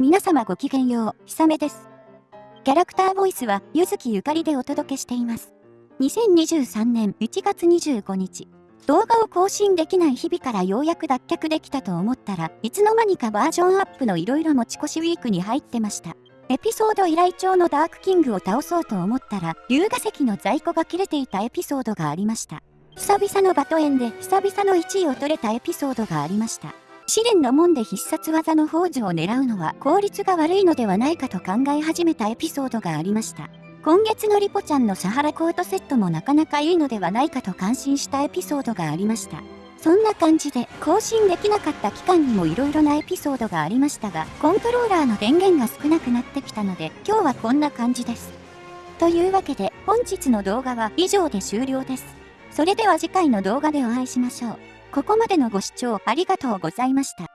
皆様ごきげんよう、ひさめです。キャラクターボイスは、ゆずきゆかりでお届けしています。2023年1月25日、動画を更新できない日々からようやく脱却できたと思ったらいつの間にかバージョンアップの色々持ち越しウィークに入ってました。エピソード依頼帳のダークキングを倒そうと思ったら龍河石の在庫が切れていたエピソードがありました。久々のバトエンで久々の1位を取れたエピソードがありました。試練の門で必殺技の宝珠を狙うのは効率が悪いのではないかと考え始めたエピソードがありました。今月のリポちゃんのサハラコートセットもなかなかいいのではないかと感心したエピソードがありました。そんな感じで更新できなかった期間にも色々なエピソードがありましたが、コントローラーの電源が少なくなってきたので、今日はこんな感じです。というわけで、本日の動画は以上で終了です。それでは次回の動画でお会いしましょう。ここまでのご視聴ありがとうございました。